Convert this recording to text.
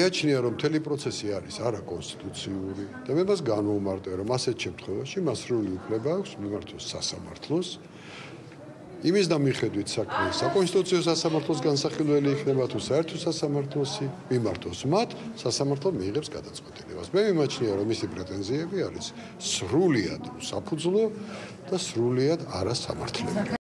მეაჩნია რომ მთელი პროცესი არის არაკონსტიტუციური და მე მას განვუმარტე რომ ასეთ შემთხვევაში მას სრული უფლება აქვს მიმართოს სასამართლოს. იმის და მიხედვით საქმე საკონსტიტუციო სასამართლოს განსახილველი იქნება თუ საერთო სასამართლოსი მიმართოს მათ სასამართლო მიიღებს გადაწყვეტილებას. მე მიმაჩნია რომ მისი პრეტენზიები არის სრულიად საფუძვლო და სრულიად არასამართლებელი.